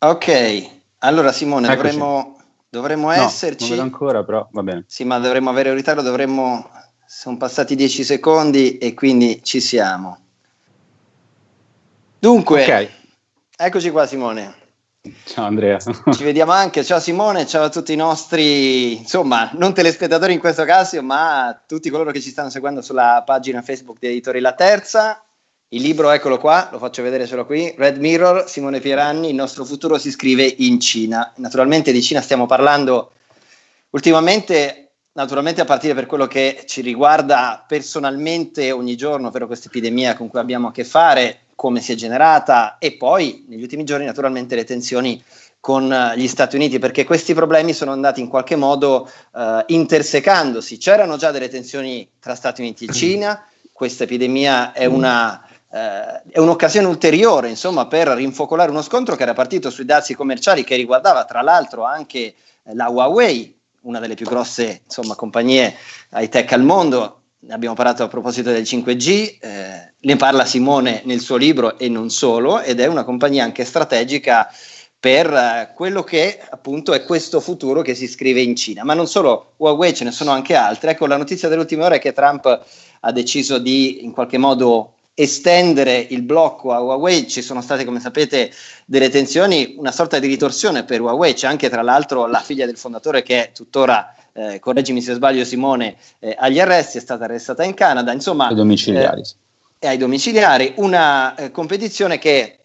Ok, allora Simone, dovremmo, dovremmo no, esserci. Non ancora, però va bene. Sì, ma dovremmo avere un ritardo, dovremmo... Sono passati 10 secondi e quindi ci siamo. Dunque, okay. eccoci qua Simone. Ciao Andrea. Ci vediamo anche, ciao Simone, ciao a tutti i nostri, insomma, non telespettatori in questo caso, ma tutti coloro che ci stanno seguendo sulla pagina Facebook di Editori La Terza. Il libro, eccolo qua, lo faccio vedere solo qui, Red Mirror, Simone Pieranni, il nostro futuro si scrive in Cina. Naturalmente di Cina stiamo parlando ultimamente, naturalmente a partire per quello che ci riguarda personalmente ogni giorno, ovvero questa epidemia con cui abbiamo a che fare, come si è generata e poi negli ultimi giorni naturalmente le tensioni con eh, gli Stati Uniti perché questi problemi sono andati in qualche modo uh, intersecandosi. C'erano già delle tensioni tra Stati Uniti e Cina, questa epidemia è una Uh, è un'occasione ulteriore insomma, per rinfocolare uno scontro che era partito sui dazi commerciali che riguardava tra l'altro anche la Huawei, una delle più grosse insomma, compagnie high tech al mondo, ne abbiamo parlato a proposito del 5G, eh, ne parla Simone nel suo libro e non solo, ed è una compagnia anche strategica per eh, quello che appunto è questo futuro che si scrive in Cina. Ma non solo Huawei, ce ne sono anche altre. Ecco, la notizia dell'ultima ora è che Trump ha deciso di in qualche modo estendere il blocco a Huawei, ci sono state come sapete delle tensioni, una sorta di ritorsione per Huawei, c'è anche tra l'altro la figlia del fondatore che è tuttora eh, correggimi se sbaglio Simone, eh, agli arresti, è stata arrestata in Canada, insomma... Ai domiciliari. Eh, ai domiciliari, una eh, competizione che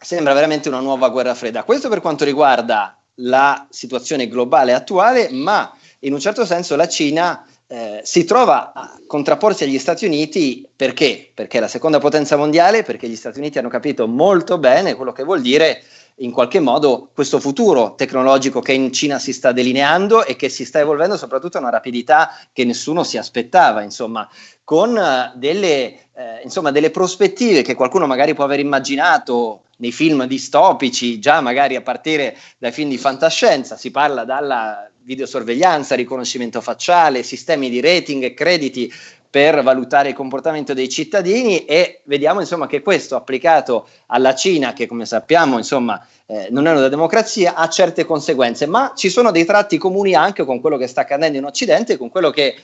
sembra veramente una nuova guerra fredda. Questo per quanto riguarda la situazione globale attuale, ma in un certo senso la Cina eh, si trova a contrapporsi agli Stati Uniti perché? Perché è la seconda potenza mondiale, perché gli Stati Uniti hanno capito molto bene quello che vuol dire in qualche modo questo futuro tecnologico che in Cina si sta delineando e che si sta evolvendo soprattutto a una rapidità che nessuno si aspettava, insomma, con uh, delle, eh, insomma, delle prospettive che qualcuno magari può aver immaginato nei film distopici, già magari a partire dai film di fantascienza, si parla dalla videosorveglianza, riconoscimento facciale, sistemi di rating e crediti per valutare il comportamento dei cittadini e vediamo insomma che questo applicato alla Cina che come sappiamo insomma eh, non è una democrazia ha certe conseguenze. Ma ci sono dei tratti comuni anche con quello che sta accadendo in Occidente con quello che eh,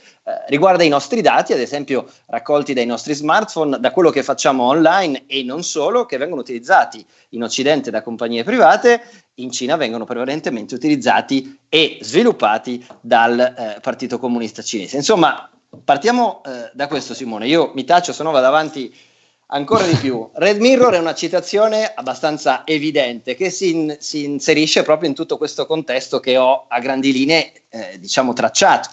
riguarda i nostri dati ad esempio raccolti dai nostri smartphone da quello che facciamo online e non solo che vengono utilizzati in Occidente da compagnie private in Cina vengono prevalentemente utilizzati e sviluppati dal eh, Partito Comunista Cinese. Insomma partiamo eh, da questo Simone, io mi taccio se no vado avanti ancora di più. Red Mirror è una citazione abbastanza evidente che si, in, si inserisce proprio in tutto questo contesto che ho a grandi linee eh, diciamo tracciato.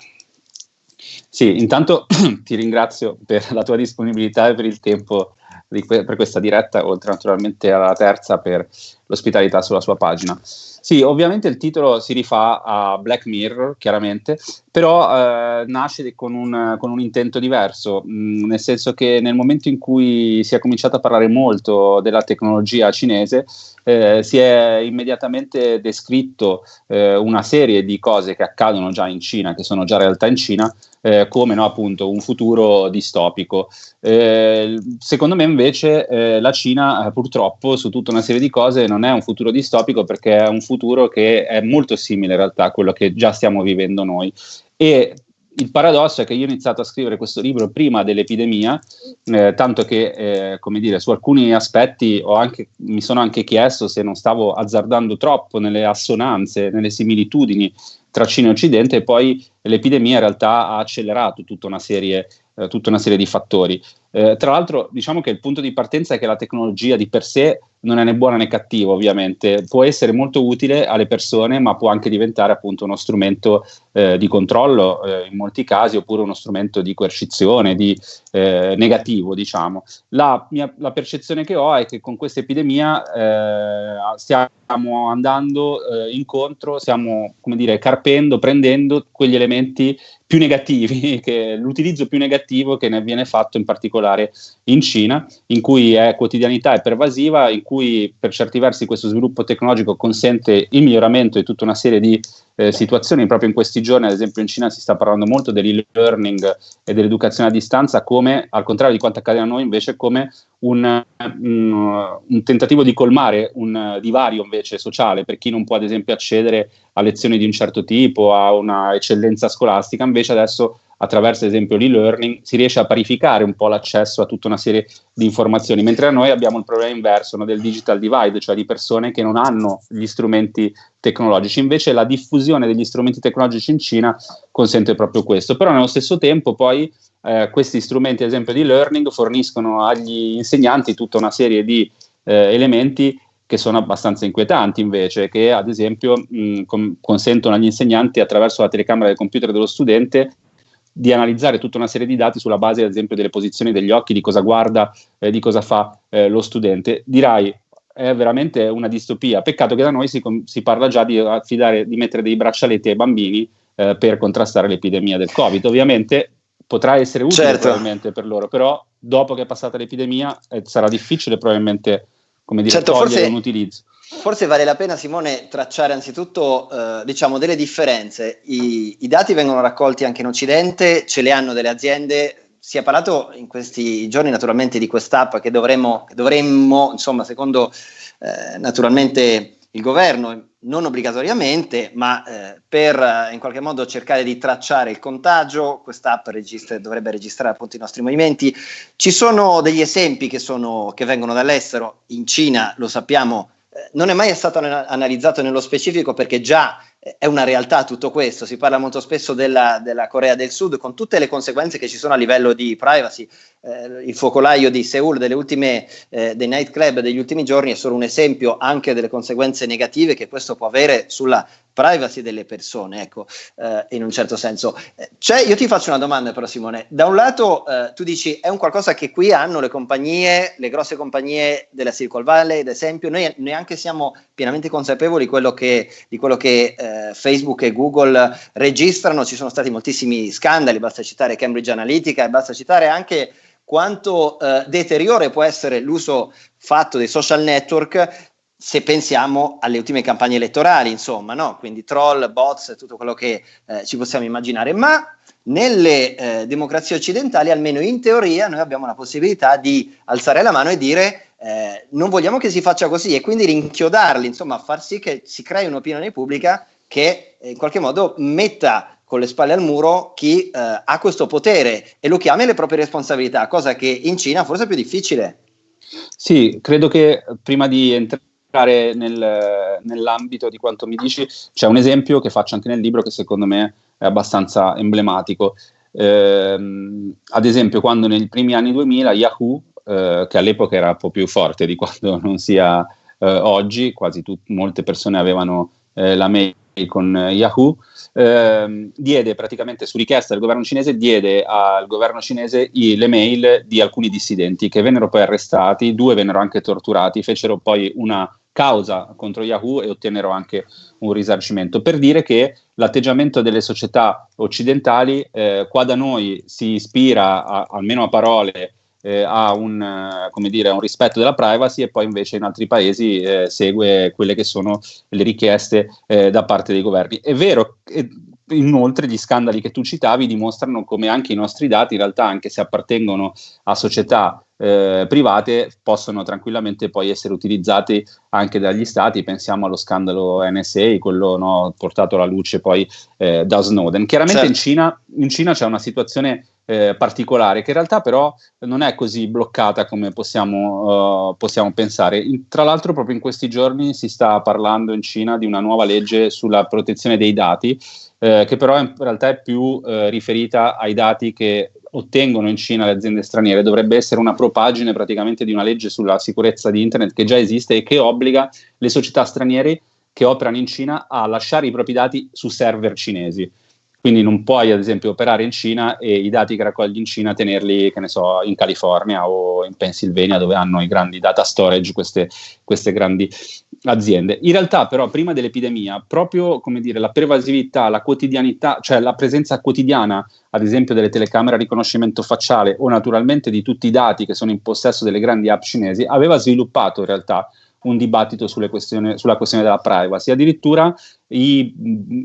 Sì, intanto ti ringrazio per la tua disponibilità e per il tempo que- per questa diretta, oltre naturalmente alla terza per l'ospitalità sulla sua pagina. Sì, ovviamente il titolo si rifà a Black Mirror, chiaramente, però eh, nasce con un, con un, intento diverso, mh, mm, nel senso che nel momento in cui si è cominciato a parlare molto della tecnologia cinese, eh, si è immediatamente descritto eh, una serie di cose che accadono già in Cina, che sono già realtà in Cina, eh, come no, appunto un futuro distopico. Eh, secondo me invece eh, la Cina eh, purtroppo su tutta una serie di cose non è un futuro distopico perché è un futuro che è molto simile in realtà a quello che già stiamo vivendo noi. E il paradosso è che io ho iniziato a scrivere questo libro prima dell'epidemia, eh, tanto che, eh, come dire, su alcuni aspetti anche, mi sono anche chiesto se non stavo azzardando troppo nelle assonanze, nelle similitudini tra Cina e Occidente e poi l'epidemia in realtà ha accelerato tutta una serie, eh, tutta una serie di fattori. Eh, tra l'altro diciamo che il punto di partenza è che la tecnologia di per sé non è né buona né cattiva ovviamente, può essere molto utile alle persone ma può anche diventare appunto uno strumento eh, di controllo eh, in molti casi oppure uno strumento di coercizione, di eh, negativo diciamo. La, mia, la percezione che ho è che con questa epidemia eh, stiamo andando eh, incontro, stiamo come dire carpendo, prendendo quegli elementi più negativi, che, l'utilizzo più negativo che ne viene fatto in particolare in Cina, in cui è quotidianità e pervasiva, in cui per certi versi questo sviluppo tecnologico consente il miglioramento di tutta una serie di eh, situazioni. Proprio in questi giorni, ad esempio in Cina, si sta parlando molto dell'e-learning e dell'educazione a distanza come, al contrario di quanto accade a noi, invece come un, un, un, tentativo di colmare un divario invece sociale per chi non può ad esempio accedere a lezioni di un certo tipo, a una eccellenza scolastica, invece adesso attraverso ad esempio l'e-learning si riesce a parificare un po' l'accesso a tutta una serie di informazioni, mentre noi abbiamo il problema inverso no, del digital divide, cioè di persone che non hanno gli strumenti tecnologici. Invece la diffusione degli strumenti tecnologici in Cina consente proprio questo, però nello stesso tempo poi eh, questi strumenti, ad esempio di learning, forniscono agli insegnanti tutta una serie di eh, elementi che sono abbastanza inquietanti invece, che ad esempio mh, com- consentono agli insegnanti attraverso la telecamera del computer dello studente di analizzare tutta una serie di dati sulla base, ad esempio, delle posizioni degli occhi, di cosa guarda, eh, di cosa fa eh, lo studente. Dirai, è veramente una distopia. Peccato che da noi si, si parla già di affidare, di mettere dei braccialetti ai bambini eh, per contrastare l'epidemia del Covid. Ovviamente potrà essere utile certo. probabilmente per loro, però dopo che è passata l'epidemia eh, sarà difficile probabilmente come dire, certo, togliere forse, un utilizzo. Forse vale la pena, Simone, tracciare anzitutto eh, diciamo delle differenze. I, I, dati vengono raccolti anche in Occidente, ce le hanno delle aziende. Si è parlato in questi giorni naturalmente di quest'app che dovremmo, che dovremmo insomma, secondo eh, naturalmente il governo, non obbligatoriamente, ma eh, per eh, in qualche modo cercare di tracciare il contagio, quest'app registra, dovrebbe registrare appunto i nostri movimenti. Ci sono degli esempi che, sono, che vengono dall'estero, in Cina lo sappiamo, non è mai stato analizzato nello specifico perché già è una realtà tutto questo, si parla molto spesso della, della, Corea del Sud con tutte le conseguenze che ci sono a livello di privacy, eh, il focolaio di Seoul delle ultime, eh, dei nightclub degli ultimi giorni è solo un esempio anche delle conseguenze negative che questo può avere sulla privacy delle persone, ecco, eh, in un certo senso. Cioè, io ti faccio una domanda però Simone, da un lato eh, tu dici è un qualcosa che qui hanno le compagnie, le grosse compagnie della Silicon Valley, ad esempio, noi neanche siamo pienamente consapevoli quello che, di quello che eh, Facebook e Google registrano, ci sono stati moltissimi scandali, basta citare Cambridge Analytica e basta citare anche quanto eh, deteriore può essere l'uso fatto dei social network se pensiamo alle ultime campagne elettorali, insomma, no? quindi troll, bots, tutto quello che eh, ci possiamo immaginare, ma nelle eh, democrazie occidentali, almeno in teoria, noi abbiamo la possibilità di alzare la mano e dire eh, non vogliamo che si faccia così e quindi rinchiodarli, insomma, far sì che si crei un'opinione pubblica che eh, in qualche modo metta con le spalle al muro chi eh, ha questo potere e lo chiami le proprie responsabilità, cosa che in Cina forse è più difficile. Sì, credo che prima di entrare nel, nell'ambito di quanto mi dici, c'è un esempio che faccio anche nel libro che secondo me è abbastanza emblematico. Eh, ad esempio, quando nei primi anni 2000 Yahoo, eh, che all'epoca era un po' più forte di quando non sia eh, oggi, quasi tut- molte persone avevano eh, la mail con Yahoo, ehm, diede praticamente su richiesta del governo cinese, diede al governo cinese i, le mail di alcuni dissidenti che vennero poi arrestati, due vennero anche torturati, fecero poi una causa contro Yahoo e ottennero anche un risarcimento, per dire che l'atteggiamento delle società occidentali eh, qua da noi si ispira a, almeno a parole eh, a, un, eh, dire, un, rispetto della privacy e poi invece in altri paesi eh, segue quelle che sono le richieste eh, da parte dei governi. È vero, che inoltre gli scandali che tu citavi dimostrano come anche i nostri dati in realtà anche se appartengono a società eh, private possono tranquillamente poi essere utilizzati anche dagli stati, pensiamo allo scandalo NSA, quello no, portato alla luce poi eh, da Snowden. Chiaramente certo. in, Cina, in Cina c'è una situazione eh, particolare, che in realtà però non è così bloccata come possiamo, uh, possiamo pensare. In, tra l'altro proprio in questi giorni si sta parlando in Cina di una nuova legge sulla protezione dei dati, eh, che però in realtà è più eh, riferita ai dati che ottengono in Cina le aziende straniere. Dovrebbe essere una propagine praticamente di una legge sulla sicurezza di Internet che già esiste e che obbliga le società straniere che operano in Cina a lasciare i propri dati su server cinesi. Quindi non puoi ad esempio operare in Cina e i dati che raccogli in Cina tenerli, che ne so, in California o in Pennsylvania dove hanno i grandi data storage queste, queste grandi aziende. In realtà però prima dell'epidemia proprio come dire la pervasività, la quotidianità, cioè la presenza quotidiana ad esempio delle telecamere a riconoscimento facciale o naturalmente di tutti i dati che sono in possesso delle grandi app cinesi aveva sviluppato in realtà un dibattito sulla questione della privacy. Addirittura i,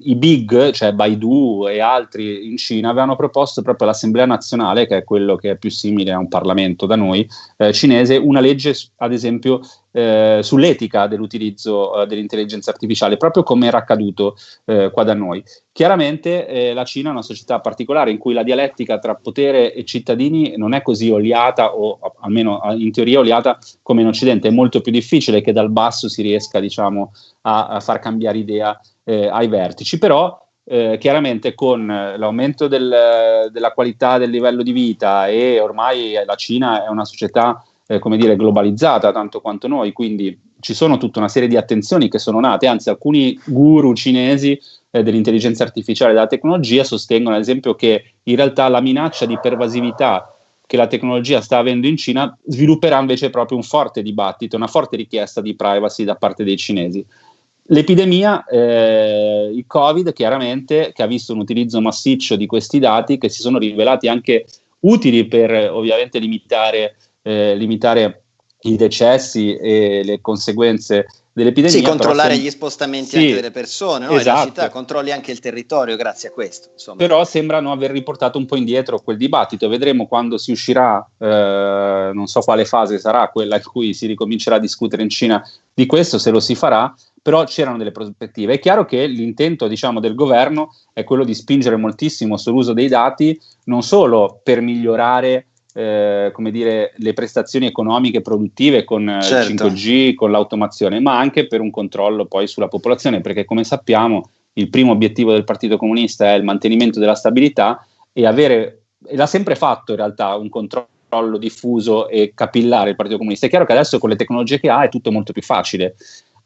i, big, cioè Baidu e altri in Cina, avevano proposto proprio all'Assemblea nazionale, che è quello che è più simile a un Parlamento da noi, eh, cinese, una legge, ad esempio, eh, sull'etica dell'utilizzo eh, dell'intelligenza artificiale, proprio come era accaduto eh, qua da noi. Chiaramente eh, la Cina è una società particolare in cui la dialettica tra potere e cittadini non è così oliata, o almeno in teoria oliata come in Occidente, è molto più difficile che dal basso si riesca diciamo, a, a far cambiare idea eh, ai vertici, però eh, chiaramente con l'aumento del, della qualità del livello di vita e ormai la Cina è una società eh, come dire, globalizzata tanto quanto noi, quindi ci sono tutta una serie di attenzioni che sono nate, anzi alcuni guru cinesi eh, dell'intelligenza artificiale e della tecnologia sostengono ad esempio che in realtà la minaccia di pervasività che la tecnologia sta avendo in Cina svilupperà invece proprio un forte dibattito, una forte richiesta di privacy da parte dei cinesi. L'epidemia, eh, il Covid, chiaramente, che ha visto un utilizzo massiccio di questi dati che si sono rivelati anche utili per ovviamente limitare, eh, limitare i decessi e le conseguenze dell'epidemia. Sì, controllare sem- gli spostamenti sì, anche delle persone, no? esatto. città, controlli anche il territorio grazie a questo. Insomma. Però sembrano aver riportato un po' indietro quel dibattito, vedremo quando si uscirà, eh, non so quale fase sarà, quella in cui si ricomincerà a discutere in Cina di questo, se lo si farà, però c'erano delle prospettive. È chiaro che l'intento diciamo, del governo è quello di spingere moltissimo sull'uso dei dati, non solo per migliorare eh, come dire, le prestazioni economiche produttive con eh, certo. il 5G, con l'automazione, ma anche per un controllo poi sulla popolazione, perché come sappiamo il primo obiettivo del Partito Comunista è il mantenimento della stabilità e avere, e l'ha sempre fatto in realtà, un controllo diffuso e capillare il Partito Comunista. È chiaro che adesso con le tecnologie che ha è tutto molto più facile.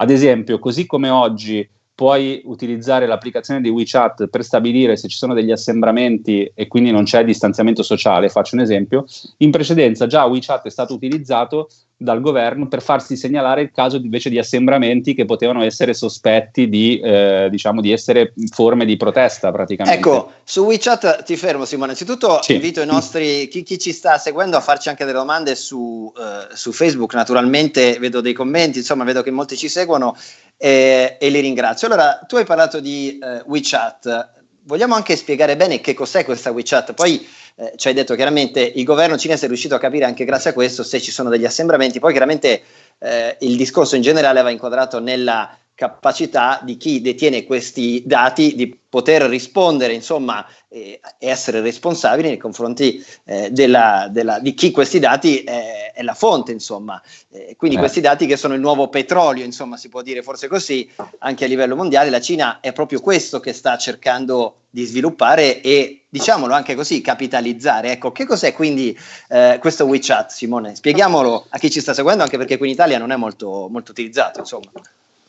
Ad esempio, così come oggi puoi utilizzare l'applicazione di WeChat per stabilire se ci sono degli assembramenti e quindi non c'è distanziamento sociale, faccio un esempio, in precedenza già WeChat è stato utilizzato dal governo per farsi segnalare il caso invece di assembramenti che potevano essere sospetti di, eh, diciamo, di essere forme di protesta praticamente. Ecco, su WeChat ti fermo Simone, innanzitutto sì. invito i nostri, chi, chi, ci sta seguendo a farci anche delle domande su, uh, su, Facebook, naturalmente vedo dei commenti, insomma vedo che molti ci seguono eh, e li ringrazio. Allora, tu hai parlato di uh, WeChat, vogliamo anche spiegare bene che cos'è questa WeChat, poi eh, ci hai detto chiaramente il governo cinese è riuscito a capire anche grazie a questo se ci sono degli assembramenti, poi chiaramente eh, il discorso in generale va inquadrato nella capacità di chi detiene questi dati di poter rispondere, insomma, e essere responsabili nei confronti eh, della, della, di chi questi dati è, è la fonte, insomma. Eh, quindi eh. questi dati che sono il nuovo petrolio, insomma, si può dire forse così, anche a livello mondiale. La Cina è proprio questo che sta cercando di sviluppare e, diciamolo anche così, capitalizzare. Ecco, che cos'è quindi eh, questo WeChat, Simone? Spieghiamolo a chi ci sta seguendo, anche perché qui in Italia non è molto, molto utilizzato, insomma.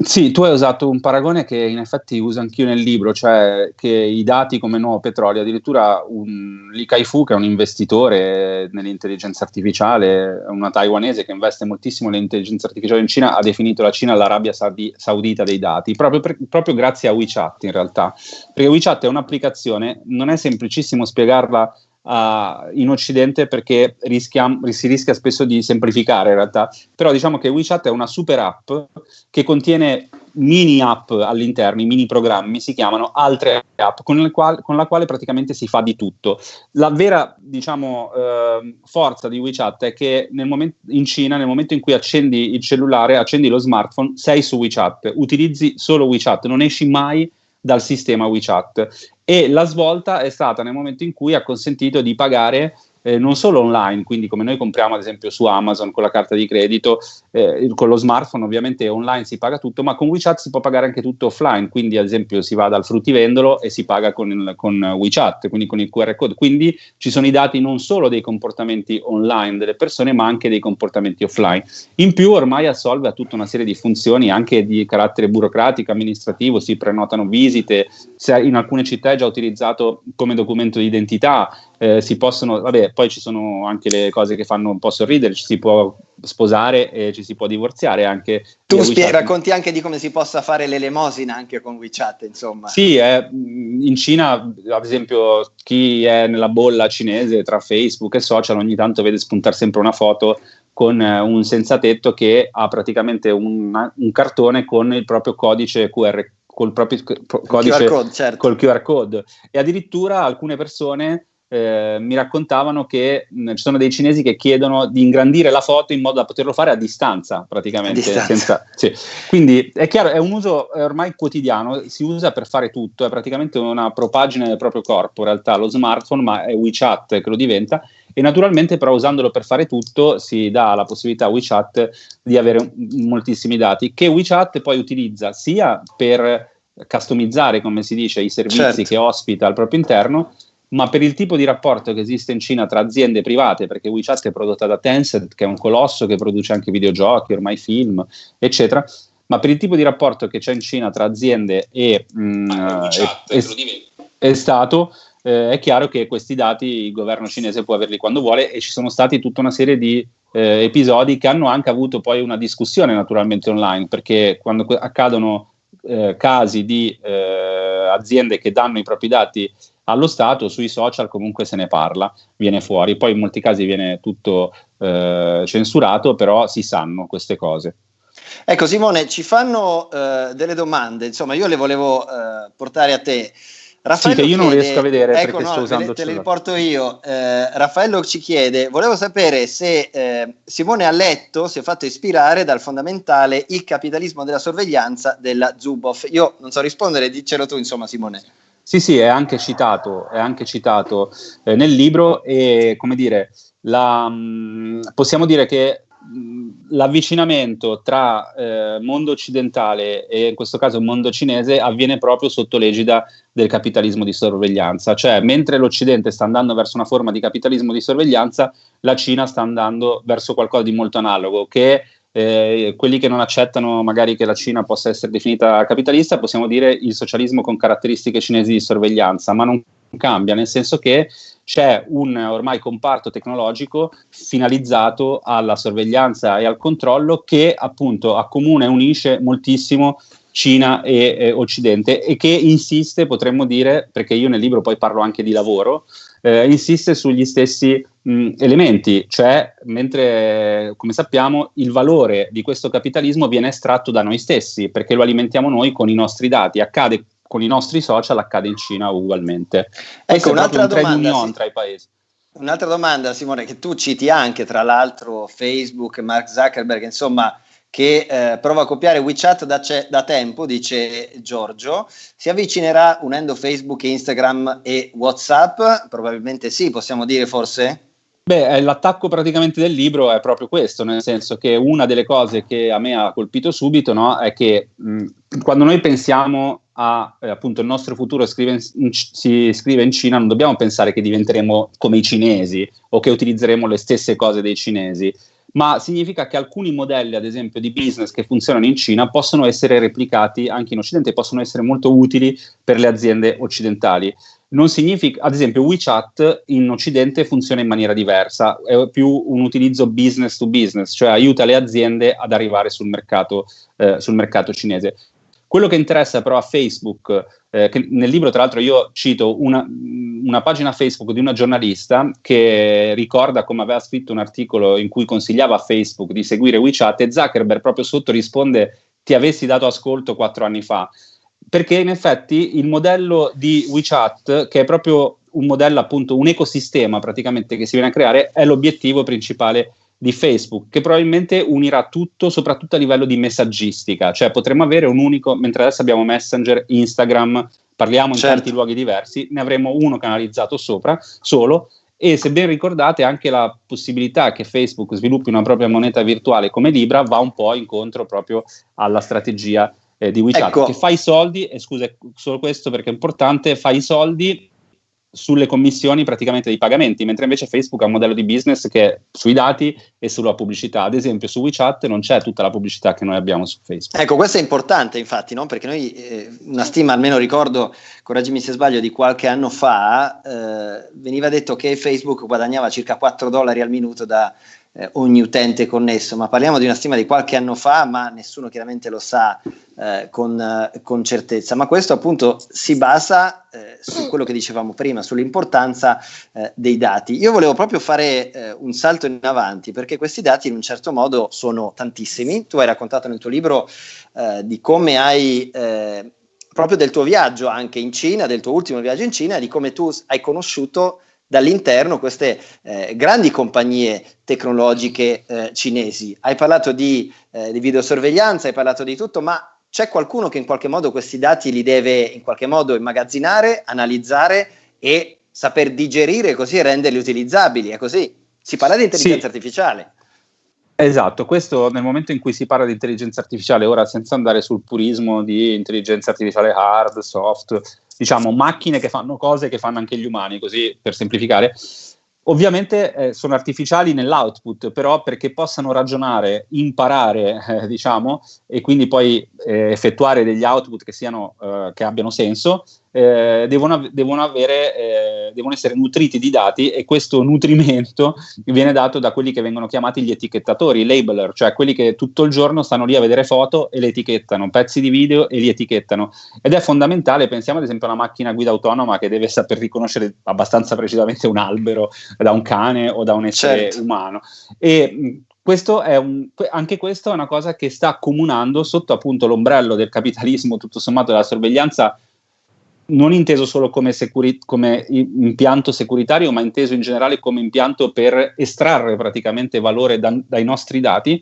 Sì, tu hai usato un paragone che in effetti uso anch'io nel libro, cioè che i dati come nuovo petrolio, addirittura un, Li Kai-Fu, che è un investitore nell'intelligenza artificiale, una taiwanese che investe moltissimo nell'intelligenza artificiale in Cina, ha definito la Cina l'Arabia Saudi- Saudita dei dati, proprio, per, proprio grazie a WeChat in realtà, perché WeChat è un'applicazione, non è semplicissimo spiegarla uh, in Occidente perché rischia, si rischia spesso di semplificare in realtà, però diciamo che WeChat è una super app che contiene mini app all'interno, i mini programmi si chiamano altre app con, quali, con la quale praticamente si fa di tutto. La vera diciamo, eh, forza di WeChat è che nel momento, in Cina nel momento in cui accendi il cellulare, accendi lo smartphone, sei su WeChat, utilizzi solo WeChat, non esci mai dal sistema WeChat. E la svolta è stata nel momento in cui ha consentito di pagare eh, non solo online, quindi come noi compriamo ad esempio su Amazon con la carta di credito, eh, con lo smartphone ovviamente online si paga tutto, ma con WeChat si può pagare anche tutto offline, quindi ad esempio si va dal fruttivendolo e si paga con, il, con WeChat, quindi con il QR code, quindi ci sono i dati non solo dei comportamenti online delle persone, ma anche dei comportamenti offline. In più ormai assolve a tutta una serie di funzioni anche di carattere burocratico, amministrativo, si prenotano visite, in alcune città è già utilizzato come documento di identità, eh, si possono, vabbè, poi ci sono anche le cose che fanno un po' sorridere, ci si può sposare e ci si può divorziare anche. Tu spie- racconti anche di come si possa fare l'elemosina anche con WeChat, insomma. Sì, eh, in Cina, ad esempio, chi è nella bolla cinese tra Facebook e social ogni tanto vede spuntare sempre una foto con eh, un senza tetto che ha praticamente un, un cartone con il proprio codice QR col proprio codice QR code, certo. col QR code e addirittura alcune persone eh, mi raccontavano che mh, ci sono dei cinesi che chiedono di ingrandire la foto in modo da poterlo fare a distanza, praticamente. A distanza. Senza, sì. Quindi è chiaro, è un uso è ormai quotidiano, si usa per fare tutto, è praticamente una propagine del proprio corpo, in realtà lo smartphone, ma è WeChat che lo diventa. E naturalmente, però, usandolo per fare tutto, si dà la possibilità a WeChat di avere moltissimi dati che WeChat poi utilizza sia per customizzare, come si dice, i servizi certo. che ospita al proprio interno, ma per il tipo di rapporto che esiste in Cina tra aziende private, perché WeChat è prodotta da Tencent, che è un colosso che produce anche videogiochi, ormai film, eccetera, ma per il tipo di rapporto che c'è in Cina tra aziende e, mh, e, e, e Stato, eh, è chiaro che questi dati il governo cinese può averli quando vuole e ci sono stati tutta una serie di eh, episodi che hanno anche avuto poi una discussione naturalmente online, perché quando accadono eh, casi di eh, aziende che danno i propri dati allo Stato, sui social comunque se ne parla, viene fuori, poi in molti casi viene tutto eh, censurato, però si sanno queste cose. Ecco Simone, ci fanno uh, delle domande, insomma io le volevo uh, portare a te. Raffaello sì, che io chiede, non riesco a vedere ecco, perché no, sto usando te le riporto io. Eh, Raffaello ci chiede: volevo sapere se eh, Simone ha letto, si è fatto ispirare dal fondamentale Il capitalismo della sorveglianza della Zuboff. Io non so rispondere, dicelo tu, insomma, Simone. Sì, sì, è anche citato, è anche citato eh, nel libro e, come dire, la, mh, mm, possiamo dire che mh, l'avvicinamento tra eh, mondo occidentale e in questo caso mondo cinese avviene proprio sotto l'egida del capitalismo di sorveglianza, cioè mentre l'Occidente sta andando verso una forma di capitalismo di sorveglianza, la Cina sta andando verso qualcosa di molto analogo, che eh, quelli che non accettano magari che la Cina possa essere definita capitalista, possiamo dire il socialismo con caratteristiche cinesi di sorveglianza, ma non cambia, nel senso che c'è un ormai comparto tecnologico finalizzato alla sorveglianza e al controllo che appunto accomuna e unisce moltissimo Cina e eh, Occidente e che insiste, potremmo dire, perché io nel libro poi parlo anche di lavoro, eh, insiste sugli stessi mh, elementi, cioè mentre come sappiamo il valore di questo capitalismo viene estratto da noi stessi perché lo alimentiamo noi con i nostri dati, accade con i nostri social, accade in Cina ugualmente. Ecco, un'altra un domanda sì. tra i paesi. Un'altra domanda, Simone, che tu citi anche, tra l'altro, Facebook, Mark Zuckerberg, insomma, che eh, prova a copiare WeChat da, da, tempo, dice Giorgio. Si avvicinerà unendo Facebook, Instagram e WhatsApp? Probabilmente sì, possiamo dire forse? Beh, l'attacco praticamente del libro è proprio questo, nel senso che una delle cose che a me ha colpito subito no, è che mh, quando noi pensiamo a eh, appunto il nostro futuro scrive in, si scrive in Cina, non dobbiamo pensare che diventeremo come i cinesi o che utilizzeremo le stesse cose dei cinesi ma significa che alcuni modelli, ad esempio, di business che funzionano in Cina possono essere replicati anche in Occidente e possono essere molto utili per le aziende occidentali. Non significa, ad esempio, WeChat in Occidente funziona in maniera diversa, è più un utilizzo business to business, cioè aiuta le aziende ad arrivare sul mercato, eh, sul mercato cinese. Quello che interessa però a Facebook, eh, nel libro tra l'altro io cito una, una, pagina Facebook di una giornalista che ricorda come aveva scritto un articolo in cui consigliava a Facebook di seguire WeChat e Zuckerberg proprio sotto risponde ti avessi dato ascolto quattro anni fa. Perché in effetti il modello di WeChat, che è proprio un modello appunto, un ecosistema praticamente che si viene a creare, è l'obiettivo principale di Facebook, che probabilmente unirà tutto, soprattutto a livello di messaggistica, cioè potremmo avere un unico, mentre adesso abbiamo Messenger, Instagram, parliamo in certo. tanti luoghi diversi, ne avremo uno canalizzato sopra, solo, e se ben ricordate anche la possibilità che Facebook sviluppi una propria moneta virtuale come Libra va un po' incontro proprio alla strategia eh, di WeChat ecco. che fa i soldi, e scusa solo questo perché è importante, fa i soldi sulle commissioni praticamente dei pagamenti, mentre invece Facebook ha un modello di business che è sui dati e sulla pubblicità. Ad esempio su WeChat non c'è tutta la pubblicità che noi abbiamo su Facebook. Ecco, questo è importante infatti, no? perché noi eh, una stima, almeno ricordo, correggimi se sbaglio, di qualche anno fa, eh, veniva detto che Facebook guadagnava circa 4 dollari al minuto da eh, ogni utente connesso, ma parliamo di una stima di qualche anno fa, ma nessuno chiaramente lo sa eh, con, eh, con, certezza. Ma questo appunto si basa eh, su quello che dicevamo prima, sull'importanza eh, dei dati. Io volevo proprio fare un salto in avanti perché questi dati in un certo modo sono tantissimi. Tu hai raccontato nel tuo libro di come hai proprio del tuo viaggio anche in Cina, del tuo ultimo viaggio in Cina, di come tu hai conosciuto dall'interno queste eh, grandi compagnie tecnologiche eh, cinesi. Hai parlato di, eh, di, videosorveglianza, hai parlato di tutto, ma c'è qualcuno che in qualche modo questi dati li deve in qualche modo immagazzinare, analizzare e saper digerire così e renderli utilizzabili, è così. Si parla di intelligenza sì. artificiale. Esatto, questo nel momento in cui si parla di intelligenza artificiale, ora senza andare sul purismo di intelligenza artificiale hard, soft, diciamo, macchine che fanno cose che fanno anche gli umani, così per semplificare. Ovviamente eh, sono artificiali nell'output, però perché possano ragionare, imparare, eh, diciamo, e quindi poi eh, effettuare degli output che, siano, eh, che abbiano senso, eh, devono, devono, avere, eh, devono, essere nutriti di dati e questo nutrimento viene dato da quelli che vengono chiamati gli etichettatori, i labeler, cioè quelli che tutto il giorno stanno lì a vedere foto e le etichettano, pezzi di video e li etichettano. Ed è fondamentale, pensiamo ad esempio a una macchina guida autonoma che deve saper riconoscere abbastanza precisamente un albero da un cane o da un essere certo. umano. E questo è un, anche questo è una cosa che sta accomunando sotto appunto l'ombrello del capitalismo, tutto sommato della sorveglianza non inteso solo come, securi- come, impianto securitario, ma inteso in generale come impianto per estrarre praticamente valore da, dai nostri dati,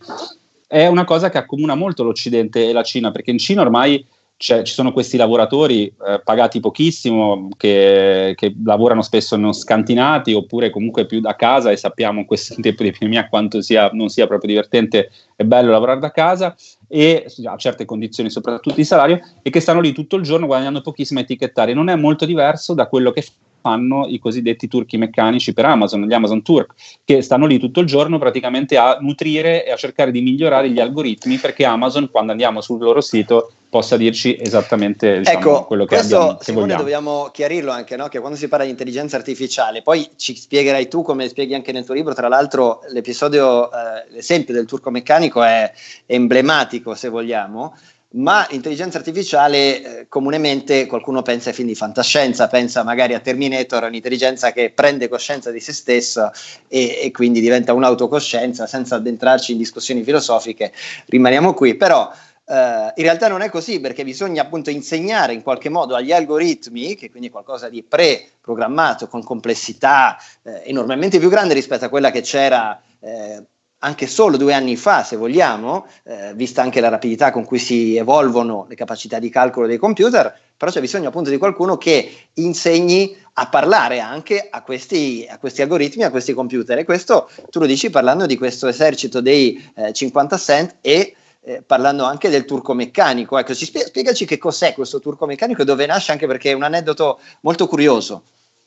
è una cosa che accomuna molto l'Occidente e la Cina, perché in Cina ormai ci sono questi lavoratori eh, pagati pochissimo che, che, lavorano spesso non scantinati oppure comunque più da casa e sappiamo in questo tempo di epidemia quanto sia, non sia proprio divertente e bello lavorare da casa e a certe condizioni soprattutto di salario e che stanno lì tutto il giorno guadagnando pochissimo a etichettare. Non è molto diverso da quello che fanno i cosiddetti turchi meccanici per Amazon, gli Amazon Turk, che stanno lì tutto il giorno praticamente a nutrire e a cercare di migliorare gli algoritmi perché Amazon, quando andiamo sul loro sito, possa dirci esattamente diciamo, ecco, quello che questo, abbiamo. Che Simone, dobbiamo chiarirlo anche, no? che quando si parla di intelligenza artificiale, poi ci spiegherai tu come spieghi anche nel tuo libro, tra l'altro l'episodio, eh, l'esempio del turco meccanico è emblematico se vogliamo, ma l'intelligenza artificiale eh, comunemente qualcuno pensa ai film di fantascienza, pensa magari a Terminator, un'intelligenza che prende coscienza di se stessa e, e quindi diventa un'autocoscienza senza addentrarci in discussioni filosofiche, rimaniamo qui, però Uh, in realtà non è così perché bisogna appunto insegnare in qualche modo agli algoritmi, che quindi è qualcosa di pre-programmato con complessità eh, enormemente più grande rispetto a quella che c'era eh, anche solo due anni fa, se vogliamo, eh, vista anche la rapidità con cui si evolvono le capacità di calcolo dei computer, però c'è bisogno appunto di qualcuno che insegni a parlare anche a questi, a questi algoritmi, a questi computer. E questo tu lo dici parlando di questo esercito dei eh, 50 cent e eh, parlando anche del turco meccanico. Ecco, spie- spiegaci che cos'è questo turco meccanico e dove nasce, anche perché è un aneddoto molto curioso.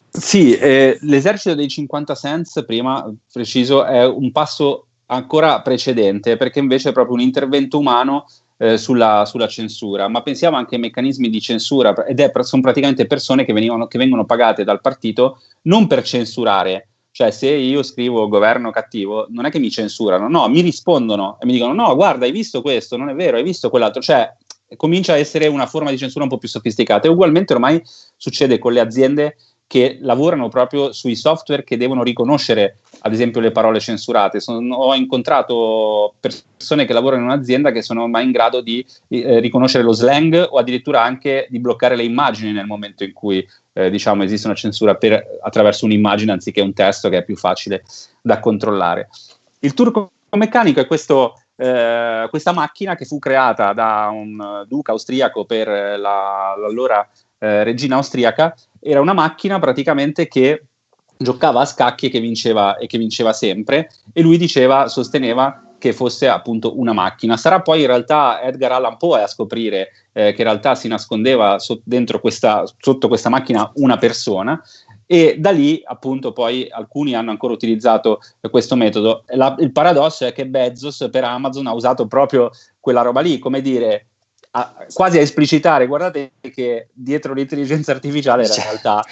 Sì, eh, l'esercito dei 50 cents, prima preciso, è un passo ancora precedente, perché invece è proprio un intervento umano eh, sulla, sulla, censura, ma pensiamo anche ai meccanismi di censura, ed è, sono praticamente persone che, venivano, che vengono pagate dal partito non per censurare, cioè, se io scrivo governo cattivo, non è che mi censurano, no, mi rispondono e mi dicono: no, guarda, hai visto questo, non è vero, hai visto quell'altro. Cioè, comincia a essere una forma di censura un po' più sofisticata. E ugualmente ormai succede con le aziende che lavorano proprio sui software che devono riconoscere, ad esempio, le parole censurate. Sono, ho incontrato persone che lavorano in un'azienda che sono ormai in grado di eh, riconoscere lo slang o addirittura anche di bloccare le immagini nel momento in cui eh, diciamo, esiste una censura per, attraverso un'immagine anziché un testo che è più facile da controllare. Il turco meccanico è questo, eh, questa macchina che fu creata da un duca austriaco per la, l'allora eh, regina austriaca era una macchina praticamente che giocava a scacchi e che vinceva, e che vinceva sempre e lui diceva, sosteneva che fosse appunto una macchina. Sarà poi in realtà Edgar Allan Poe a scoprire eh, che in realtà si nascondeva so- dentro questa, sotto questa macchina una persona e da lì appunto poi alcuni hanno ancora utilizzato questo metodo. La, il paradosso è che Bezos per Amazon ha usato proprio quella roba lì, come dire, a, quasi a esplicitare, guardate che dietro l'intelligenza artificiale in certo. realtà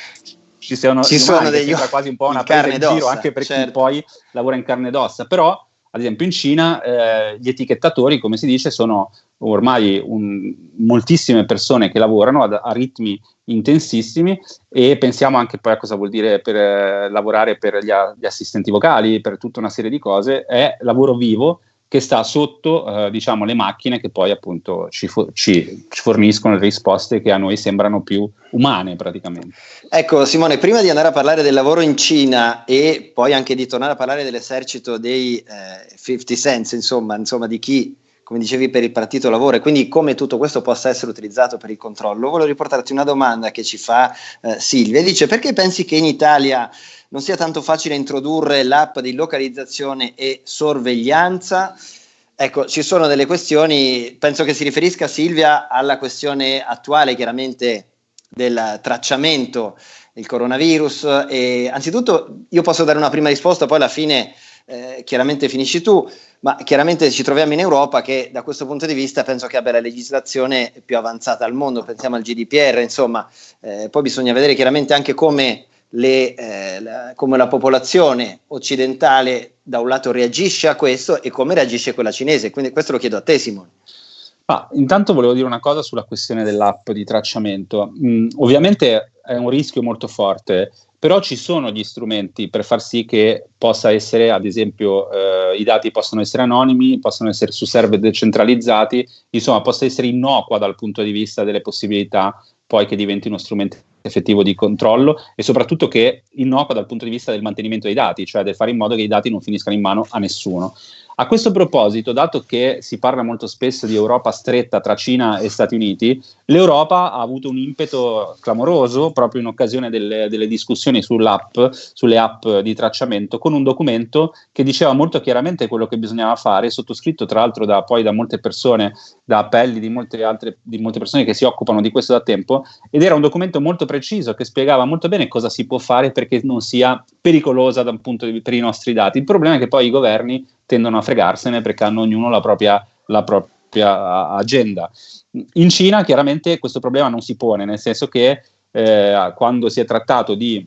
ci sono, ci sono degli quasi un po' una presa in giro anche per certo. chi poi lavora in carne ed ossa, però ad esempio in Cina eh, gli etichettatori, come si dice, sono ormai un, moltissime persone che lavorano ad, a ritmi intensissimi e pensiamo anche poi a cosa vuol dire per eh, lavorare per gli, gli, assistenti vocali, per tutta una serie di cose, è lavoro vivo che sta sotto eh, diciamo, le macchine che poi appunto ci, fo- ci, ci, forniscono le risposte che a noi sembrano più umane praticamente. Ecco Simone, prima di andare a parlare del lavoro in Cina e poi anche di tornare a parlare dell'esercito dei eh, 50 cents, insomma, insomma di chi come dicevi, per il partito lavoro e quindi come tutto questo possa essere utilizzato per il controllo, volevo riportarti una domanda che ci fa eh, Silvia. Dice perché pensi che in Italia non sia tanto facile introdurre l'app di localizzazione e sorveglianza? Ecco, ci sono delle questioni, penso che si riferisca Silvia alla questione attuale chiaramente del tracciamento del coronavirus e anzitutto io posso dare una prima risposta, poi alla fine eh, chiaramente finisci tu, ma chiaramente ci troviamo in Europa che da questo punto di vista penso che abbia la legislazione più avanzata al mondo, pensiamo al GDPR, insomma, eh, poi bisogna vedere chiaramente anche come, le, eh, la, come la popolazione occidentale da un lato reagisce a questo e come reagisce quella cinese, quindi questo lo chiedo a te Simone. Ah, intanto volevo dire una cosa sulla questione dell'app di tracciamento. Mm, ovviamente è un rischio molto forte però ci sono gli strumenti per far sì che possa essere, ad esempio, eh, i dati possono essere anonimi, possono essere su server decentralizzati, insomma, possa essere innocua dal punto di vista delle possibilità poi che diventi uno strumento effettivo di controllo e soprattutto che innocua dal punto di vista del mantenimento dei dati, cioè del fare in modo che i dati non finiscano in mano a nessuno. A questo proposito, dato che si parla molto spesso di Europa stretta tra Cina e Stati Uniti, l'Europa ha avuto un impeto clamoroso proprio in occasione delle, delle discussioni sull'app, sulle app di tracciamento, con un documento che diceva molto chiaramente quello che bisognava fare, sottoscritto tra l'altro da, poi da molte persone, da appelli di molte, altre, di molte persone che si occupano di questo da tempo, ed era un documento molto preciso che spiegava molto bene cosa si può fare perché non sia pericolosa da un punto di, per i nostri dati. Il problema è che poi i governi tendono a fregarsene perché hanno ognuno la propria, la propria agenda. In Cina chiaramente questo problema non si pone, nel senso che eh, quando si è trattato di,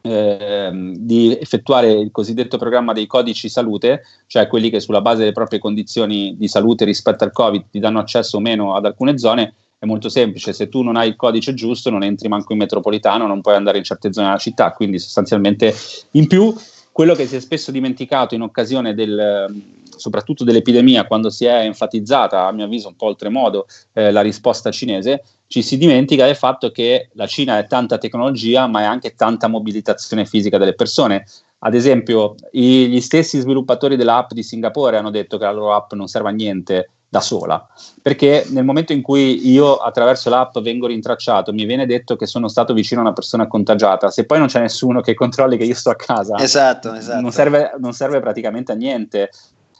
eh, di, effettuare il cosiddetto programma dei codici salute, cioè quelli che sulla base delle proprie condizioni di salute rispetto al Covid ti danno accesso o meno ad alcune zone, è molto semplice, se tu non hai il codice giusto non entri manco in metropolitano, non puoi andare in certe zone della città, quindi sostanzialmente in più quello che si è spesso dimenticato in occasione del, soprattutto dell'epidemia, quando si è enfatizzata, a mio avviso un po' oltremodo, eh, la risposta cinese, ci si dimentica del fatto che la Cina è tanta tecnologia, ma è anche tanta mobilitazione fisica delle persone. Ad esempio, i, gli stessi sviluppatori dell'app di Singapore hanno detto che la loro app non serve a niente da sola, perché nel momento in cui io attraverso l'app vengo rintracciato, mi viene detto che sono stato vicino a una persona contagiata, se poi non c'è nessuno che controlli che io sto a casa, esatto, esatto. Non, serve, non serve praticamente a niente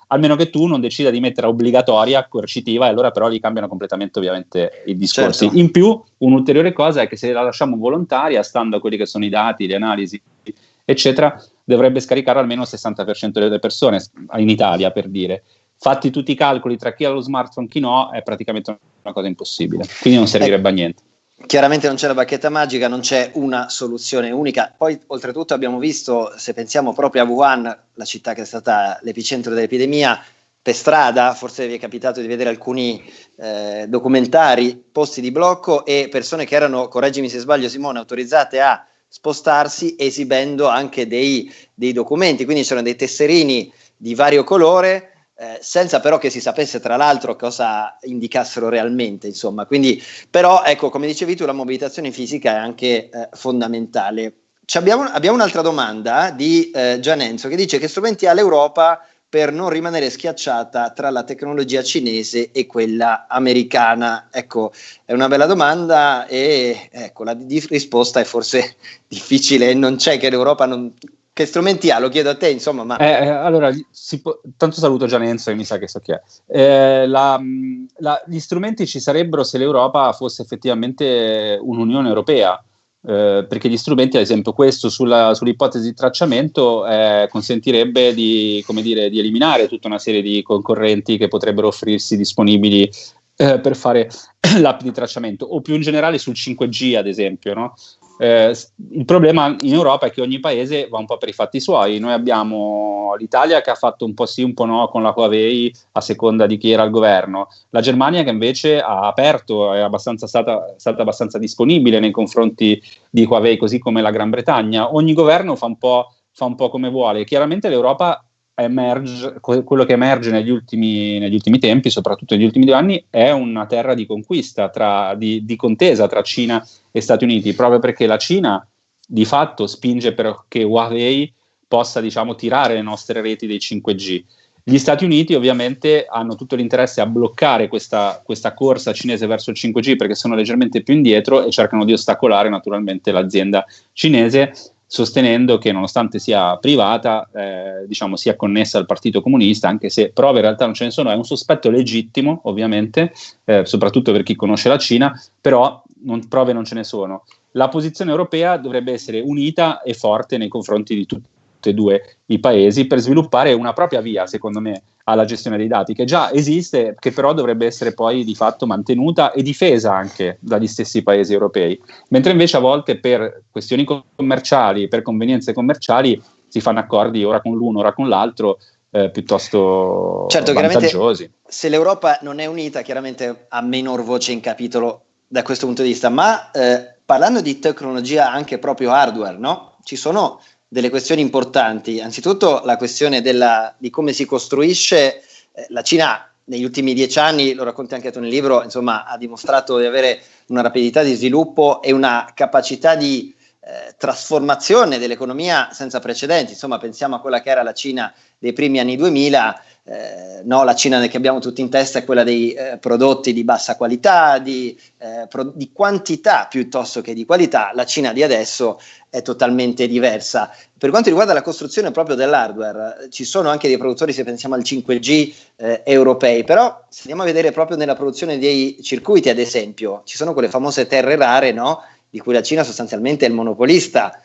almeno che tu non decida di mettere obbligatoria, coercitiva, e allora però li cambiano completamente ovviamente i discorsi. Certo. In più, un'ulteriore cosa è che se la lasciamo volontaria, stando a quelli che sono i dati, le analisi, eccetera, dovrebbe scaricare almeno il 60% delle persone in Italia, per dire fatti tutti i calcoli tra chi ha lo smartphone e chi no, è praticamente una cosa impossibile. Quindi non servirebbe a niente. Chiaramente non c'è la bacchetta magica, non c'è una soluzione unica. Poi, oltretutto, abbiamo visto, se pensiamo proprio a Wuhan, la città che è stata l'epicentro dell'epidemia, per strada, forse vi è capitato di vedere alcuni eh, documentari, posti di blocco e persone che erano, correggimi se sbaglio Simone, autorizzate a spostarsi esibendo anche dei, dei documenti, quindi c'erano dei tesserini di vario colore eh, senza però che si sapesse tra l'altro cosa indicassero realmente, insomma. Quindi, però, ecco, come dicevi tu, la mobilitazione fisica è anche eh, fondamentale. Abbiamo, abbiamo, un'altra domanda di eh, Gianenzo che dice che strumenti ha l'Europa per non rimanere schiacciata tra la tecnologia cinese e quella americana? Ecco, è una bella domanda e ecco, la di- risposta è forse difficile, non c'è che l'Europa non... Che strumenti ha? Lo chiedo a te, insomma. Ma... Eh, eh allora, può... tanto saluto Gianenzo e mi sa che so chi è. Eh, la, la, gli strumenti ci sarebbero se l'Europa fosse effettivamente un'Unione Europea eh, perché gli strumenti, ad esempio questo sulla, sull'ipotesi di tracciamento, eh, consentirebbe di, dire, di, eliminare tutta una serie di concorrenti che potrebbero offrirsi disponibili eh, per fare l'app di tracciamento, o più in generale sul 5G, ad esempio. No? Eh, il problema in Europa è che ogni paese va un po' per i fatti suoi. Noi abbiamo l'Italia che ha fatto un po' sì, un po' no con la Huawei a seconda di chi era al governo, la Germania che invece ha aperto, è stata, stata abbastanza disponibile nei confronti di Huawei, così come la Gran Bretagna. Ogni governo fa un po', fa un po come vuole. Chiaramente l'Europa emerge, quello che emerge negli ultimi, negli ultimi, tempi, soprattutto negli ultimi due anni, è una terra di conquista, tra, di, di, contesa tra Cina e Stati Uniti, proprio perché la Cina di fatto spinge perché Huawei possa diciamo, tirare le nostre reti dei 5G. Gli Stati Uniti ovviamente hanno tutto l'interesse a bloccare questa, questa corsa cinese verso il 5G perché sono leggermente più indietro e cercano di ostacolare naturalmente l'azienda cinese sostenendo che nonostante sia privata, eh, diciamo sia connessa al Partito Comunista, anche se prove in realtà non ce ne sono, è un sospetto legittimo ovviamente, eh, soprattutto per chi conosce la Cina, però non, prove non ce ne sono. La posizione europea dovrebbe essere unita e forte nei confronti di tutti e due i paesi per sviluppare una propria via, secondo me, alla gestione dei dati, che già esiste, che però dovrebbe essere poi di fatto mantenuta e difesa anche dagli stessi paesi europei. Mentre invece a volte per questioni commerciali, per convenienze commerciali, si fanno accordi ora con l'uno, ora con l'altro, eh, piuttosto certo, vantaggiosi. Se l'Europa non è unita, chiaramente ha minor voce in capitolo da questo punto di vista, ma eh, parlando di tecnologia anche proprio hardware, no? Ci sono delle questioni importanti. Anzitutto la questione della, di come si costruisce eh, la Cina negli ultimi dieci anni, lo racconti anche tu nel libro, insomma, ha dimostrato di avere una rapidità di sviluppo e una capacità di eh, trasformazione dell'economia senza precedenti. Insomma, pensiamo a quella che era la Cina dei primi anni 2000 eh, no, la Cina che abbiamo tutti in testa è quella dei eh, prodotti di bassa qualità, di, eh, pro- di, quantità piuttosto che di qualità, la Cina di adesso è totalmente diversa. Per quanto riguarda la costruzione proprio dell'hardware, ci sono anche dei produttori, se pensiamo al 5G eh, europei, però se andiamo a vedere proprio nella produzione dei circuiti, ad esempio, ci sono quelle famose terre rare, no? di cui la Cina sostanzialmente è il monopolista,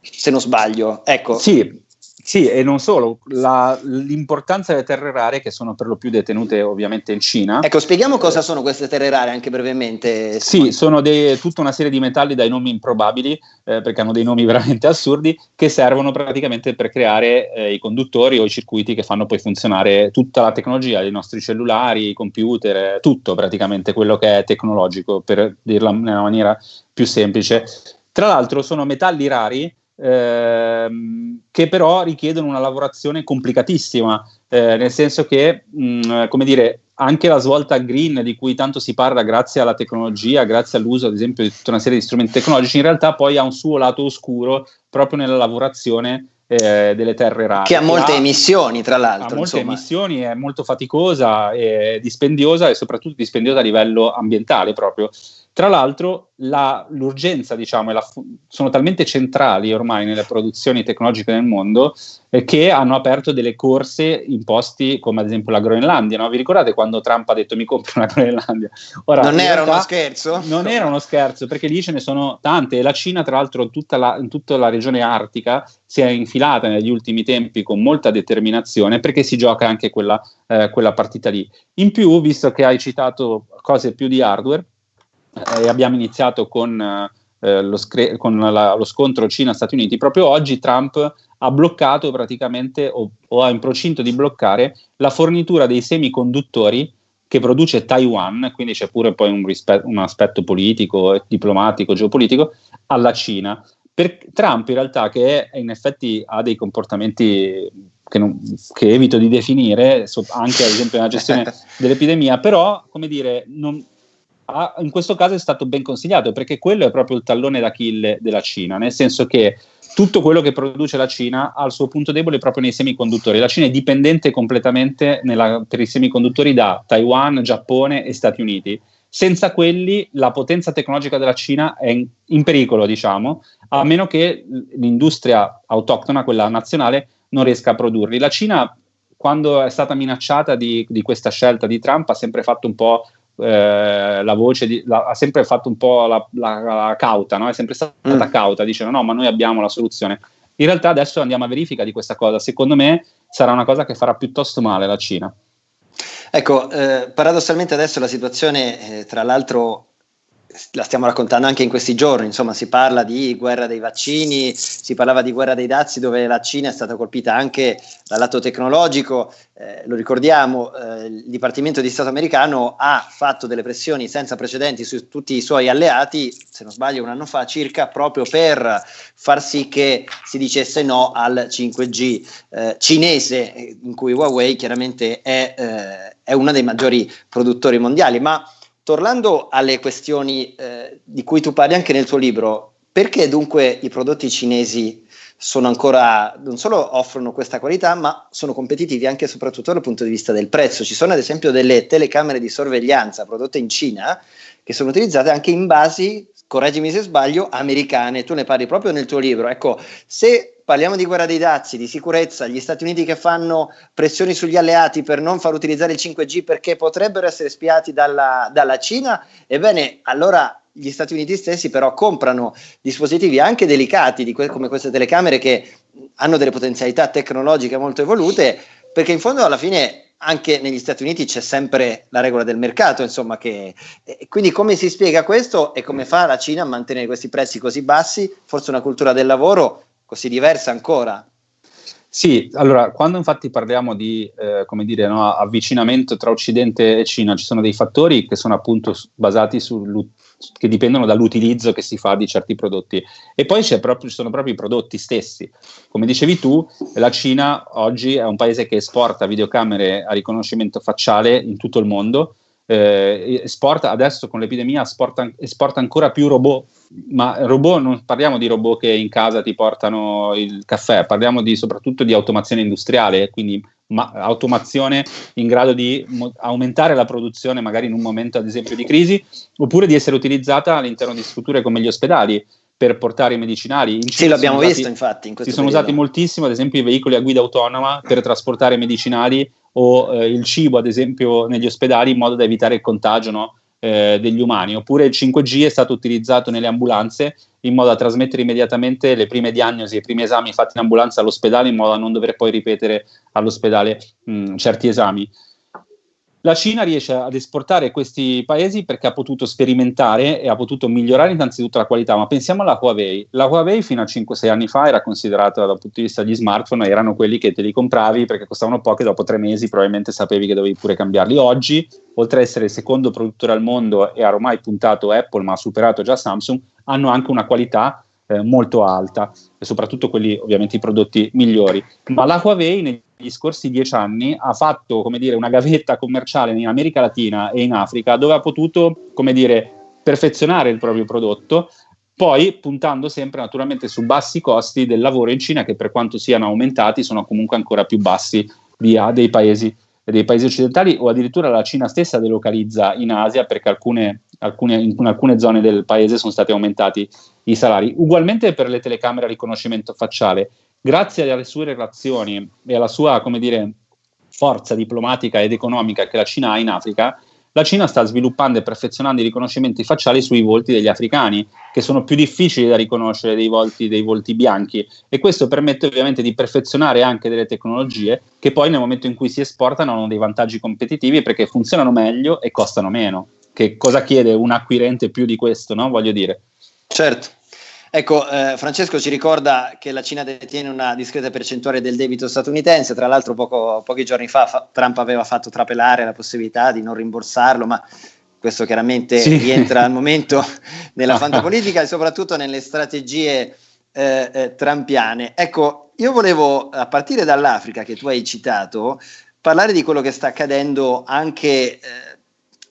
se non sbaglio. Ecco. Sì, sì, e non solo, la, l'importanza delle terre rare che sono per lo più detenute ovviamente in Cina. Ecco, spieghiamo cosa sono queste terre rare anche brevemente. Sì, sono de, tutta una serie di metalli dai nomi improbabili, eh, perché hanno dei nomi veramente assurdi, che servono praticamente per creare eh, i conduttori o i circuiti che fanno poi funzionare tutta la tecnologia, i nostri cellulari, i computer, tutto praticamente quello che è tecnologico, per dirla in una maniera più semplice. Tra l'altro sono metalli rari ehm, che però richiedono una lavorazione complicatissima, eh, nel senso che, mh, mm, come dire, anche la svolta green di cui tanto si parla grazie alla tecnologia, grazie all'uso ad esempio di tutta una serie di strumenti tecnologici, in realtà poi ha un suo lato oscuro proprio nella lavorazione eh, delle terre rare. Che ha molte ha, emissioni, tra l'altro. Ha molte insomma. emissioni, è molto faticosa, è dispendiosa e soprattutto dispendiosa a livello ambientale proprio. Tra l'altro la, l'urgenza, diciamo, la, sono talmente centrali ormai nelle produzioni tecnologiche nel mondo eh, che hanno aperto delle corse in posti come ad esempio la Groenlandia. No? Vi ricordate quando Trump ha detto mi compro una Groenlandia? Ora, non era uno scherzo? Non era uno scherzo perché lì ce ne sono tante e la Cina tra l'altro in tutta la, in tutta la regione artica si è infilata negli ultimi tempi con molta determinazione perché si gioca anche quella, eh, quella partita lì. In più, visto che hai citato cose più di hardware, eh, abbiamo iniziato con, eh, lo, scre- con la, lo, scontro Cina-Stati Uniti, proprio oggi Trump ha bloccato praticamente o, o ha in procinto di bloccare la fornitura dei semiconduttori che produce Taiwan, quindi c'è pure poi un, rispe- un aspetto politico, diplomatico, geopolitico, alla Cina. Per Trump in realtà che è, in effetti ha dei comportamenti che, non, che evito di definire, so, anche ad esempio nella gestione dell'epidemia, però come dire, non, ha, in questo caso è stato ben consigliato perché quello è proprio il tallone d'Achille della Cina, nel senso che tutto quello che produce la Cina ha il suo punto debole proprio nei semiconduttori. La Cina è dipendente completamente nella, per i semiconduttori da Taiwan, Giappone e Stati Uniti. Senza quelli la potenza tecnologica della Cina è in, in pericolo, diciamo, a meno che l'industria autoctona, quella nazionale, non riesca a produrli. La Cina, quando è stata minacciata di, di questa scelta di Trump, ha sempre fatto un po' eh, la voce di, la, ha sempre fatto un po' la, la, la cauta, no? è sempre stata mm. cauta, dicendo no, ma noi abbiamo la soluzione. In realtà adesso andiamo a verifica di questa cosa, secondo me sarà una cosa che farà piuttosto male la Cina. Ecco, eh, paradossalmente adesso la situazione, eh, tra l'altro, la stiamo raccontando anche in questi giorni, insomma si parla di guerra dei vaccini, si parlava di guerra dei dazi dove la Cina è stata colpita anche dal lato tecnologico, eh, lo ricordiamo, eh, il Dipartimento di Stato americano ha fatto delle pressioni senza precedenti su tutti i suoi alleati, se non sbaglio un anno fa circa, proprio per far sì che si dicesse no al 5G eh, cinese, in cui Huawei chiaramente è, eh, è uno dei maggiori produttori mondiali, ma Tornando alle questioni eh, di cui tu parli anche nel tuo libro, perché dunque i prodotti cinesi sono ancora, non solo offrono questa qualità, ma sono competitivi anche e soprattutto dal punto di vista del prezzo? Ci sono ad esempio delle telecamere di sorveglianza prodotte in Cina che sono utilizzate anche in basi, correggimi se sbaglio, americane. Tu ne parli proprio nel tuo libro. Ecco, se parliamo di guerra dei dazi, di sicurezza, gli Stati Uniti che fanno pressioni sugli alleati per non far utilizzare il 5G perché potrebbero essere spiati dalla, dalla Cina, ebbene allora gli Stati Uniti stessi però comprano dispositivi anche delicati que- come queste telecamere che hanno delle potenzialità tecnologiche molto evolute, perché in fondo alla fine anche negli Stati Uniti c'è sempre la regola del mercato, insomma, che, quindi come si spiega questo e come fa la Cina a mantenere questi prezzi così bassi? Forse una cultura del lavoro così diversa ancora? Sì, allora, quando infatti parliamo di eh, dire, no, avvicinamento tra Occidente e Cina, ci sono dei fattori che sono appunto basati su che dipendono dall'utilizzo che si fa di certi prodotti. E poi proprio, ci sono proprio i prodotti stessi. Come dicevi tu, la Cina oggi è un paese che esporta videocamere a riconoscimento facciale in tutto il mondo. Eh, esporta adesso con l'epidemia esporta, esporta ancora più robot ma robot non parliamo di robot che in casa ti portano il caffè, parliamo di, soprattutto di automazione industriale, quindi ma, automazione in grado di mo- aumentare la produzione magari in un momento ad esempio di crisi, oppure di essere utilizzata all'interno di strutture come gli ospedali per portare i medicinali. In sì, l'abbiamo usati, visto infatti. In si sono periodo. usati moltissimo, ad esempio, i veicoli a guida autonoma per trasportare medicinali o eh, il cibo, ad esempio, negli ospedali in modo da evitare il contagio no? Eh, degli umani, oppure il 5G è stato utilizzato nelle ambulanze in modo da trasmettere immediatamente le prime diagnosi i primi esami fatti in ambulanza all'ospedale in modo da non dover poi ripetere all'ospedale mh, certi esami. La Cina riesce ad esportare questi paesi perché ha potuto sperimentare e ha potuto migliorare innanzitutto la qualità, ma pensiamo alla Huawei. La Huawei fino a 5-6 anni fa era considerata dal punto di vista degli smartphone, erano quelli che te li compravi perché costavano poco e dopo tre mesi probabilmente sapevi che dovevi pure cambiarli. Oggi, oltre ad essere il secondo produttore al mondo e ha ormai puntato Apple, ma ha superato già Samsung, hanno anche una qualità eh, molto alta e soprattutto quelli ovviamente i prodotti migliori. Ma la Huawei negli scorsi dieci anni ha fatto come dire, una gavetta commerciale in America Latina e in Africa dove ha potuto come dire, perfezionare il proprio prodotto, poi puntando sempre naturalmente su bassi costi del lavoro in Cina che per quanto siano aumentati sono comunque ancora più bassi dei paesi dei paesi occidentali o addirittura la Cina stessa delocalizza in Asia perché alcune, alcune, in alcune zone del paese sono stati aumentati i salari. Ugualmente per le telecamere a riconoscimento facciale, grazie alle sue relazioni e alla sua, come dire, forza diplomatica ed economica che la Cina ha in Africa, la Cina sta sviluppando e perfezionando i riconoscimenti facciali sui volti degli africani, che sono più difficili da riconoscere dei volti, dei volti bianchi e questo permette ovviamente di perfezionare anche delle tecnologie che poi nel momento in cui si esportano hanno dei vantaggi competitivi perché funzionano meglio e costano meno. Che cosa chiede un acquirente più di questo, no? Voglio dire. Certo. Ecco, eh, Francesco ci ricorda che la Cina detiene una discreta percentuale del debito statunitense, tra l'altro poco, pochi giorni fa, fa Trump aveva fatto trapelare la possibilità di non rimborsarlo, ma questo chiaramente sì. rientra al momento nella fantapolitica e soprattutto nelle strategie eh, eh, trampiane. Ecco, io volevo, a partire dall'Africa che tu hai citato, parlare di quello che sta accadendo anche eh,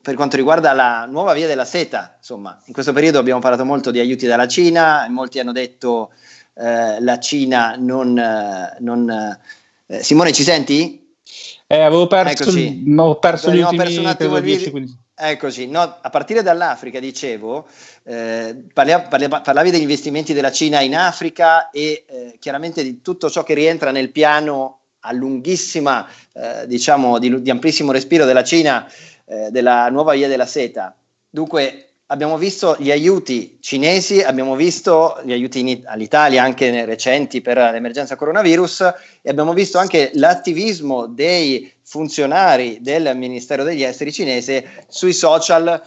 per quanto riguarda la nuova via della seta, insomma, in questo periodo abbiamo parlato molto di aiuti dalla Cina, molti hanno detto eh, la Cina non... Eh, non eh, Simone, ci senti? Eh, avevo perso, Eccoci. Il, ho perso gli ultimi perso un attimo 10, Eccoci, no, a partire dall'Africa, dicevo, eh, parlia, parlia, parlavi degli investimenti della Cina in Africa e eh, chiaramente di tutto ciò che rientra nel piano a lunghissima, eh, diciamo, di, di, amplissimo respiro della Cina, eh, della nuova via della seta. Dunque, abbiamo visto gli aiuti cinesi, abbiamo visto gli aiuti all'Italia anche recenti per l'emergenza coronavirus e abbiamo visto anche l'attivismo dei funzionari del Ministero degli Esteri cinese sui social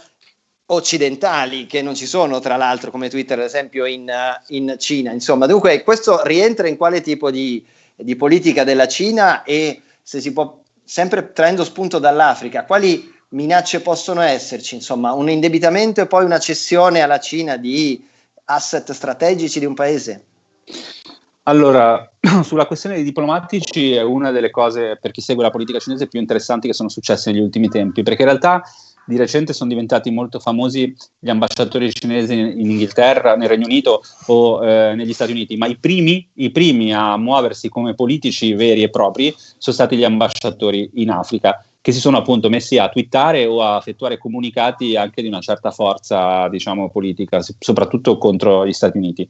occidentali che non ci sono tra l'altro come Twitter ad esempio in, in Cina. Insomma, dunque questo rientra in quale tipo di, di politica della Cina e se si può sempre traendo spunto dall'Africa, quali minacce possono esserci? Insomma, un indebitamento e poi una cessione alla Cina di asset strategici di un paese? Allora, sulla questione dei diplomatici è una delle cose, per chi segue la politica cinese, più interessanti che sono successe negli ultimi tempi, perché in realtà di recente sono diventati molto famosi gli ambasciatori cinesi in, Inghilterra, nel Regno Unito o eh, negli Stati Uniti, ma i primi, i primi a muoversi come politici veri e propri sono stati gli ambasciatori in Africa che si sono appunto messi a twittare o a effettuare comunicati anche di una certa forza, diciamo, politica, soprattutto contro gli Stati Uniti.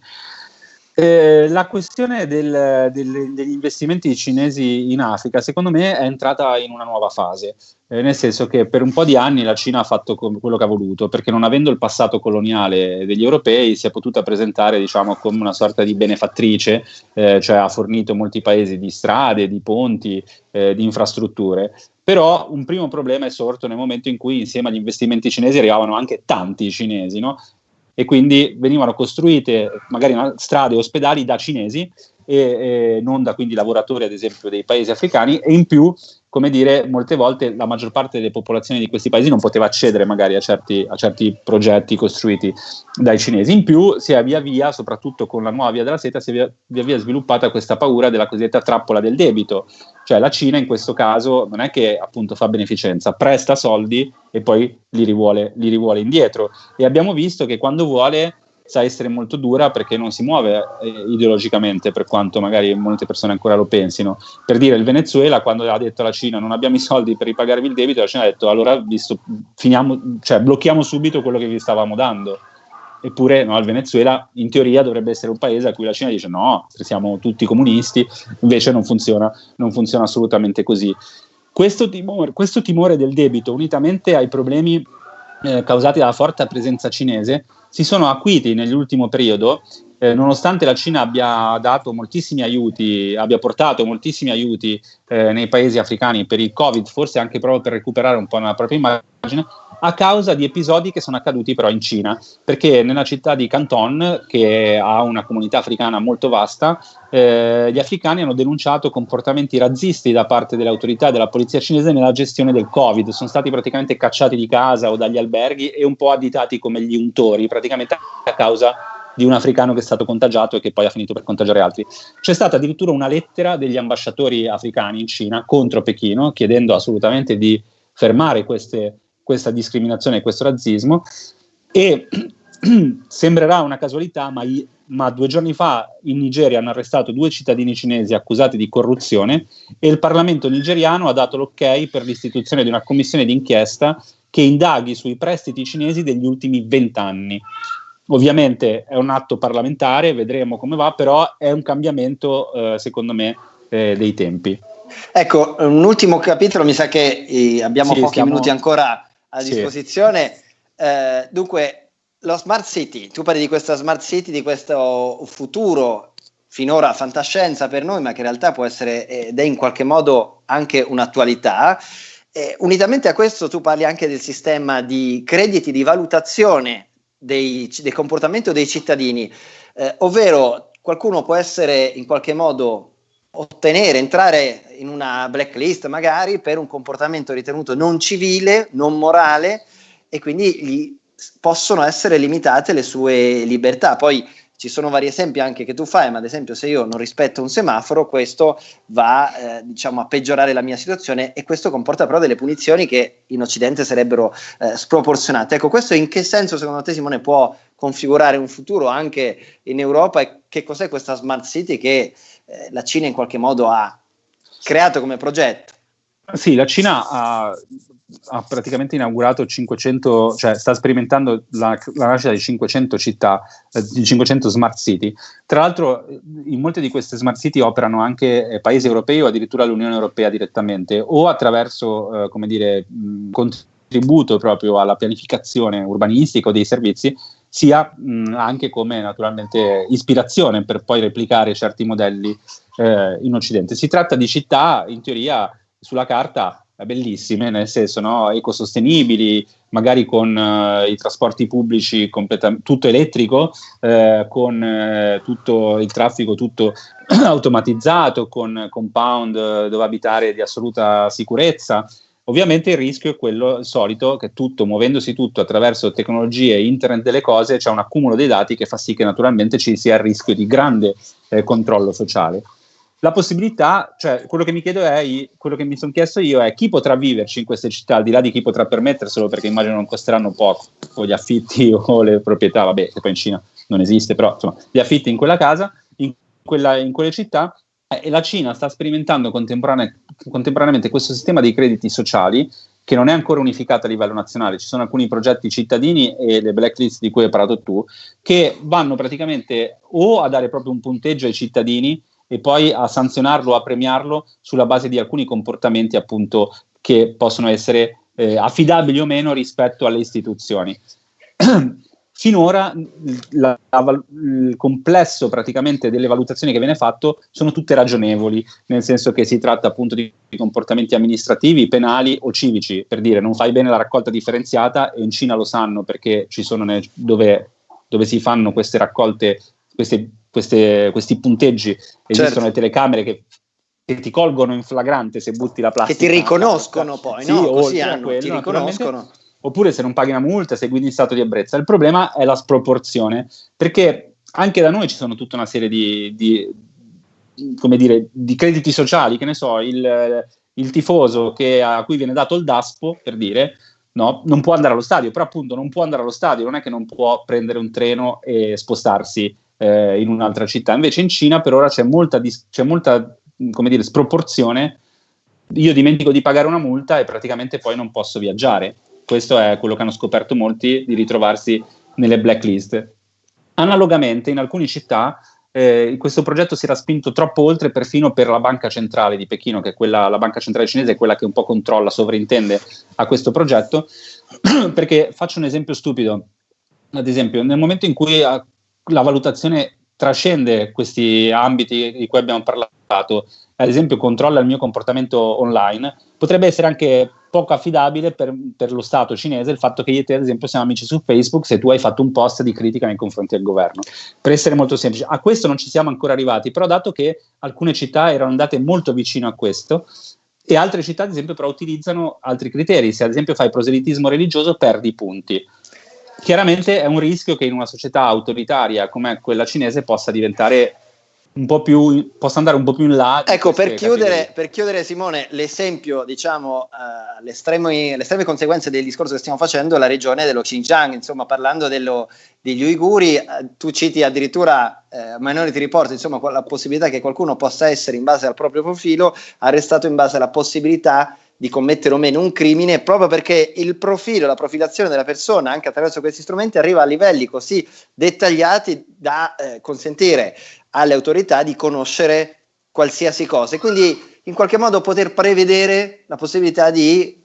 Eh, la questione del, del, degli investimenti cinesi in Africa, secondo me, è entrata in una nuova fase, eh, nel senso che per un po' di anni la Cina ha fatto quello che ha voluto, perché non avendo il passato coloniale degli europei si è potuta presentare diciamo, come una sorta di benefattrice, eh, cioè ha fornito molti paesi di strade, di ponti, eh, di infrastrutture. Però un primo problema è sorto nel momento in cui insieme agli investimenti cinesi arrivavano anche tanti cinesi, no? e quindi venivano costruite magari strade e ospedali da cinesi e, e non da quindi lavoratori ad esempio dei paesi africani e in più come dire, molte volte la maggior parte delle popolazioni di questi paesi non poteva accedere magari a certi, a certi, progetti costruiti dai cinesi. In più si è via via, soprattutto con la nuova via della seta, si è via via, via sviluppata questa paura della cosiddetta trappola del debito. Cioè la Cina in questo caso non è che appunto fa beneficenza, presta soldi e poi li rivuole, li rivuole indietro. E abbiamo visto che quando vuole sa essere molto dura perché non si muove eh, ideologicamente, per quanto magari molte persone ancora lo pensino. Per dire, il Venezuela, quando ha detto alla Cina non abbiamo i soldi per ripagarvi il debito, la Cina ha detto allora visto, finiamo, cioè, blocchiamo subito quello che vi stavamo dando. Eppure no, il Venezuela in teoria dovrebbe essere un paese a cui la Cina dice no, siamo tutti comunisti, invece non funziona, non funziona assolutamente così. Questo timore, questo timore del debito, unitamente ai problemi eh, causati dalla forte presenza cinese, si sono acuiti nell'ultimo periodo, eh, nonostante la Cina abbia dato moltissimi aiuti, abbia portato moltissimi aiuti eh, nei paesi africani per il Covid, forse anche proprio per recuperare un po' la propria immagine, a causa di episodi che sono accaduti però in Cina, perché nella città di Canton, che ha una comunità africana molto vasta, eh, gli africani hanno denunciato comportamenti razzisti da parte delle autorità e della polizia cinese nella gestione del Covid, sono stati praticamente cacciati di casa o dagli alberghi e un po' additati come gli untori, praticamente a causa di un africano che è stato contagiato e che poi ha finito per contagiare altri. C'è stata addirittura una lettera degli ambasciatori africani in Cina contro Pechino, chiedendo assolutamente di fermare queste questa discriminazione e questo razzismo e sembrerà una casualità, ma, ma, due giorni fa in Nigeria hanno arrestato due cittadini cinesi accusati di corruzione e il Parlamento nigeriano ha dato l'ok per l'istituzione di una commissione d'inchiesta che indaghi sui prestiti cinesi degli ultimi vent'anni. Ovviamente è un atto parlamentare, vedremo come va, però è un cambiamento, eh, secondo me, eh, dei tempi. Ecco, un ultimo capitolo, mi sa che eh, abbiamo sì, pochi stiamo... minuti ancora a disposizione. Sì. Eh, dunque, lo smart city, tu parli di questa smart city, di questo futuro finora fantascienza per noi, ma che in realtà può essere ed è in qualche modo anche un'attualità. Eh, unitamente a questo tu parli anche del sistema di crediti di valutazione dei, del comportamento dei cittadini, eh, ovvero qualcuno può essere in qualche modo ottenere, entrare in una blacklist magari per un comportamento ritenuto non civile, non morale e quindi gli possono essere limitate le sue libertà. Poi ci sono vari esempi anche che tu fai, ma ad esempio se io non rispetto un semaforo, questo va eh, diciamo a peggiorare la mia situazione e questo comporta però delle punizioni che in Occidente sarebbero eh, sproporzionate. Ecco, questo in che senso secondo te Simone può configurare un futuro anche in Europa e che cos'è questa smart city che eh, la Cina in qualche modo ha creato come progetto? Sì, la Cina ha, ha, praticamente inaugurato 500, cioè sta sperimentando la, la nascita di 500 città, eh, di 500 smart city. Tra l'altro, in molte di queste smart city operano anche eh, paesi europei o addirittura l'Unione Europea direttamente, o attraverso, eh, come dire, contributo proprio alla pianificazione urbanistica o dei servizi, sia mh, anche come naturalmente ispirazione per poi replicare certi modelli eh, in Occidente. Si tratta di città, in teoria, sulla carta bellissime, nel senso no, ecosostenibili, magari con uh, i trasporti pubblici completamente tutto elettrico, eh, con eh, tutto il traffico tutto automatizzato, con compound eh, dove abitare di assoluta sicurezza. Ovviamente il rischio è quello solito che tutto, muovendosi tutto attraverso tecnologie internet delle cose, c'è un accumulo dei dati che fa sì che naturalmente ci sia il rischio di grande eh, controllo sociale la possibilità, cioè quello che mi chiedo è, quello che mi sono chiesto io è chi potrà viverci in queste città, al di là di chi potrà permetterselo, perché immagino non costeranno poco, o gli affitti o le proprietà, vabbè, che poi in Cina non esiste, però insomma, gli affitti in quella casa, in, quella, in quelle città, eh, e la Cina sta sperimentando contemporane, contemporaneamente questo sistema dei crediti sociali che non è ancora unificato a livello nazionale, ci sono alcuni progetti cittadini e le blacklist di cui hai parlato tu, che vanno praticamente o a dare proprio un punteggio ai cittadini, e poi a sanzionarlo, a premiarlo sulla base di alcuni comportamenti appunto che possono essere eh, affidabili o meno rispetto alle istituzioni. Finora la, la, il complesso praticamente delle valutazioni che viene fatto sono tutte ragionevoli, nel senso che si tratta appunto di comportamenti amministrativi, penali o civici, per dire non fai bene la raccolta differenziata e in Cina lo sanno perché ci sono ne, dove, dove si fanno queste raccolte, queste queste, questi punteggi, esistono certo. le telecamere che, che, ti colgono in flagrante se butti la plastica. Che ti riconoscono poi, sì, no? Così hanno, quello, ti riconoscono. Oppure se non paghi una multa, sei guidi in stato di ebbrezza. Il problema è la sproporzione, perché anche da noi ci sono tutta una serie di, di come dire, di crediti sociali, che ne so, il, il tifoso che, a cui viene dato il DASPO, per dire, no, non può andare allo stadio, però appunto non può andare allo stadio, non è che non può prendere un treno e spostarsi eh, in un'altra città. Invece in Cina per ora c'è molta, dis- c'è molta dire, sproporzione. Io dimentico di pagare una multa e praticamente poi non posso viaggiare. Questo è quello che hanno scoperto molti di ritrovarsi nelle blacklist. Analogamente, in alcune città eh, questo progetto si era spinto troppo oltre perfino per la banca centrale di Pechino, che è quella, la banca centrale cinese è quella che un po' controlla, sovrintende a questo progetto, perché faccio un esempio stupido. Ad esempio, nel momento in cui la valutazione trascende questi ambiti di cui abbiamo parlato, ad esempio controlla il mio comportamento online, potrebbe essere anche poco affidabile per, per, lo Stato cinese il fatto che io e te, ad esempio, siamo amici su Facebook se tu hai fatto un post di critica nei confronti del governo. Per essere molto semplice, a questo non ci siamo ancora arrivati, però dato che alcune città erano andate molto vicino a questo, e altre città, ad esempio, però utilizzano altri criteri. Se ad esempio fai proselitismo religioso, perdi punti. Chiaramente è un rischio che in una società autoritaria come quella cinese possa diventare un po' più, possa andare un po' più in là. Ecco, per chiudere, per chiudere, Simone, l'esempio, diciamo, uh, le, estreme, conseguenze del discorso che stiamo facendo è la regione dello Xinjiang, insomma, parlando dello, degli uiguri, uh, tu citi addirittura uh, Minority Report, insomma, la possibilità che qualcuno possa essere, in base al proprio profilo, arrestato in base alla possibilità di commettere o meno un crimine proprio perché il profilo, la profilazione della persona anche attraverso questi strumenti arriva a livelli così dettagliati da eh, consentire alle autorità di conoscere qualsiasi cosa e quindi in qualche modo poter prevedere la possibilità di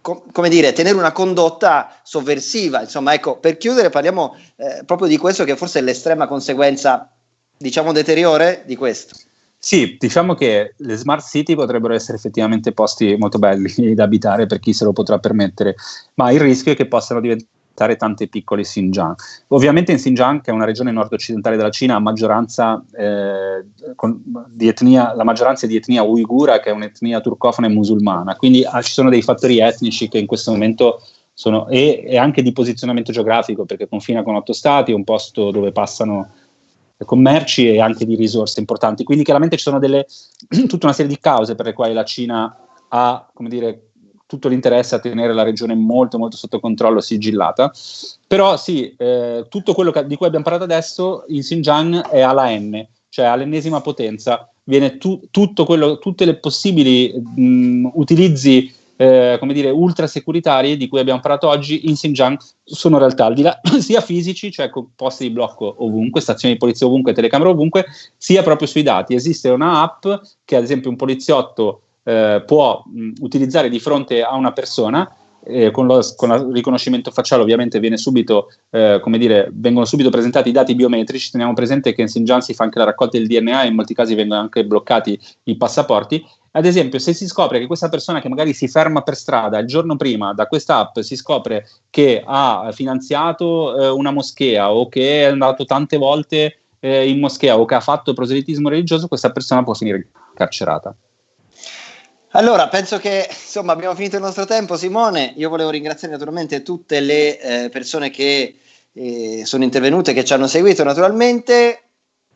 com- come dire, tenere una condotta sovversiva. Insomma, ecco, per chiudere parliamo eh, proprio di questo che forse è l'estrema conseguenza, diciamo, deteriore di questo. Sì, diciamo che le smart city potrebbero essere effettivamente posti molto belli da abitare per chi se lo potrà permettere, ma il rischio è che possano diventare tante piccole Xinjiang. Ovviamente in Xinjiang, che è una regione nord-occidentale della Cina, maggioranza, eh, con, di etnia, la maggioranza è di etnia uigura, che è un'etnia turcofona e musulmana, quindi ah, ci sono dei fattori etnici che in questo momento sono, e, e anche di posizionamento geografico, perché confina con otto stati, è un posto dove passano commerci e anche di risorse importanti. Quindi chiaramente ci sono delle, tutta una serie di cause per le quali la Cina ha, come dire, tutto l'interesse a tenere la regione molto molto sotto controllo, sigillata. Però sì, eh, tutto quello che, di cui abbiamo parlato adesso in Xinjiang è alla N, cioè all'ennesima potenza. Viene tu, tutto quello, tutte le possibili mh, utilizzi eh, come dire, ultra securitari di cui abbiamo parlato oggi in Xinjiang sono realtà al di là sia fisici, cioè con posti di blocco ovunque, stazioni di polizia ovunque, telecamere ovunque, sia proprio sui dati. Esiste una app che ad esempio un poliziotto eh, può mh, utilizzare di fronte a una persona eh, con, lo, con il riconoscimento facciale ovviamente subito, eh, dire, vengono subito presentati i dati biometrici, teniamo presente che in Xinjiang si fa anche la raccolta del DNA e in molti casi vengono anche bloccati i passaporti. Ad esempio, se si scopre che questa persona che magari si ferma per strada il giorno prima da questa app si scopre che ha finanziato eh, una moschea o che è andato tante volte eh, in moschea o che ha fatto proselitismo religioso, questa persona può finire carcerata. Allora, penso che insomma abbiamo finito il nostro tempo, Simone. Io volevo ringraziare naturalmente tutte le eh, persone che eh, sono intervenute, che ci hanno seguito naturalmente.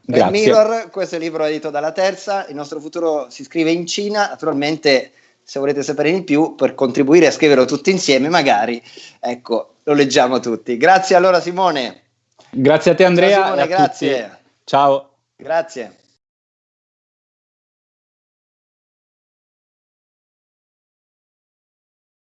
Grazie. Mirror, questo è il libro edito dalla Terza, il nostro futuro si scrive in Cina, naturalmente se volete sapere di più per contribuire a scriverlo tutti insieme, magari, ecco, lo leggiamo tutti. Grazie allora Simone. Grazie a te Andrea. Ciao, Simone, grazie. Tutti. Ciao. Grazie.